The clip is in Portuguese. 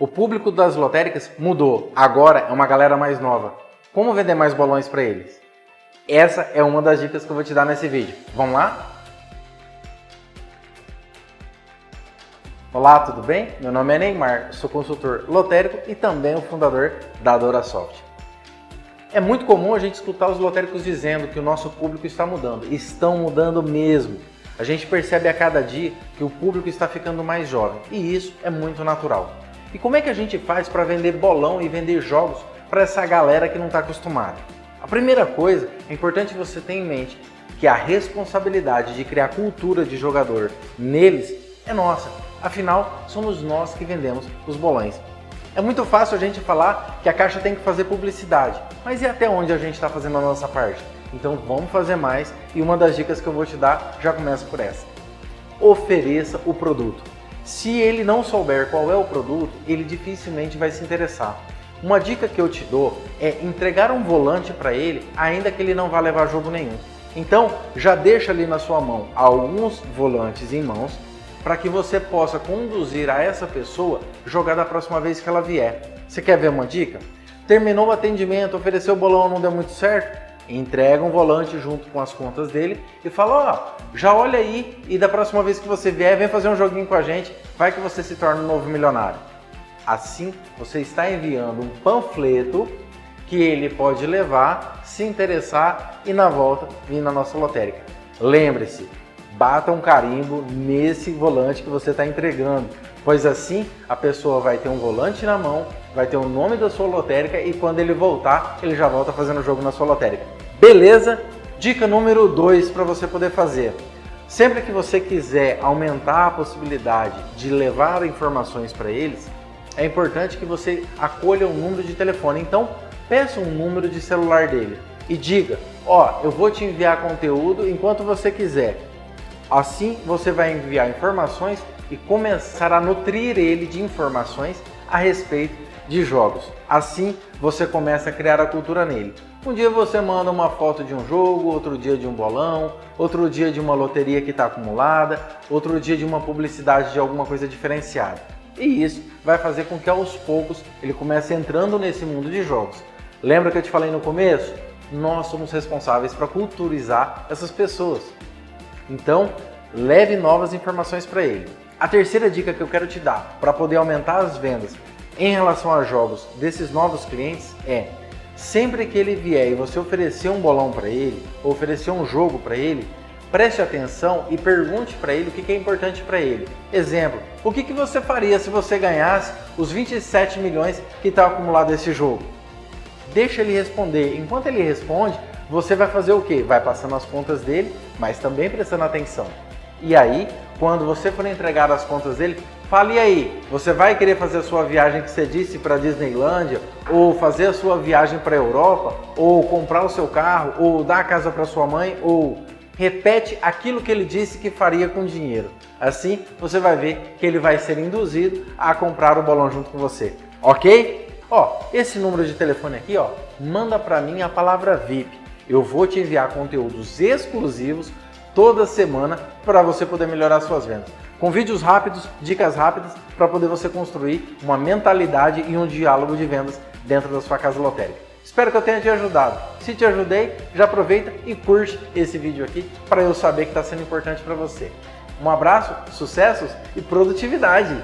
O público das lotéricas mudou, agora é uma galera mais nova. Como vender mais bolões para eles? Essa é uma das dicas que eu vou te dar nesse vídeo. Vamos lá? Olá, tudo bem? Meu nome é Neymar, sou consultor lotérico e também o fundador da DoraSoft. É muito comum a gente escutar os lotéricos dizendo que o nosso público está mudando. Estão mudando mesmo. A gente percebe a cada dia que o público está ficando mais jovem e isso é muito natural. E como é que a gente faz para vender bolão e vender jogos para essa galera que não está acostumada? A primeira coisa, é importante você ter em mente que a responsabilidade de criar cultura de jogador neles é nossa. Afinal, somos nós que vendemos os bolões. É muito fácil a gente falar que a Caixa tem que fazer publicidade, mas e até onde a gente está fazendo a nossa parte? Então vamos fazer mais e uma das dicas que eu vou te dar já começa por essa. Ofereça o produto. Se ele não souber qual é o produto, ele dificilmente vai se interessar. Uma dica que eu te dou é entregar um volante para ele, ainda que ele não vá levar jogo nenhum. Então, já deixa ali na sua mão alguns volantes em mãos para que você possa conduzir a essa pessoa jogar da próxima vez que ela vier. Você quer ver uma dica? Terminou o atendimento, ofereceu o bolão, não deu muito certo? Entrega um volante junto com as contas dele e fala, ó, já olha aí e da próxima vez que você vier, vem fazer um joguinho com a gente, vai que você se torna um novo milionário. Assim, você está enviando um panfleto que ele pode levar, se interessar e na volta vir na nossa lotérica. Lembre-se, bata um carimbo nesse volante que você está entregando, pois assim a pessoa vai ter um volante na mão, vai ter o nome da sua lotérica e quando ele voltar, ele já volta fazendo o jogo na sua lotérica. Beleza? Dica número 2 para você poder fazer. Sempre que você quiser aumentar a possibilidade de levar informações para eles, é importante que você acolha um número de telefone. Então, peça um número de celular dele e diga, ó, eu vou te enviar conteúdo enquanto você quiser. Assim, você vai enviar informações e começar a nutrir ele de informações a respeito de jogos. Assim, você começa a criar a cultura nele. Um dia você manda uma foto de um jogo, outro dia de um bolão, outro dia de uma loteria que está acumulada, outro dia de uma publicidade de alguma coisa diferenciada. E isso vai fazer com que aos poucos ele comece entrando nesse mundo de jogos. Lembra que eu te falei no começo? Nós somos responsáveis para culturizar essas pessoas. Então, leve novas informações para ele. A terceira dica que eu quero te dar para poder aumentar as vendas em relação a jogos desses novos clientes é sempre que ele vier e você oferecer um bolão para ele, oferecer um jogo para ele, preste atenção e pergunte para ele o que é importante para ele. Exemplo, o que você faria se você ganhasse os 27 milhões que está acumulado nesse jogo? Deixa ele responder. Enquanto ele responde, você vai fazer o quê? Vai passando as contas dele, mas também prestando atenção. E aí, quando você for entregar as contas dele, Fale aí, você vai querer fazer a sua viagem que você disse para Disneylândia, ou fazer a sua viagem para a Europa, ou comprar o seu carro, ou dar a casa para sua mãe, ou repete aquilo que ele disse que faria com dinheiro. Assim, você vai ver que ele vai ser induzido a comprar o bolão junto com você, ok? Ó, esse número de telefone aqui, ó, manda para mim a palavra VIP. Eu vou te enviar conteúdos exclusivos toda semana para você poder melhorar suas vendas com vídeos rápidos, dicas rápidas, para poder você construir uma mentalidade e um diálogo de vendas dentro da sua casa lotérica. Espero que eu tenha te ajudado. Se te ajudei, já aproveita e curte esse vídeo aqui para eu saber que está sendo importante para você. Um abraço, sucessos e produtividade!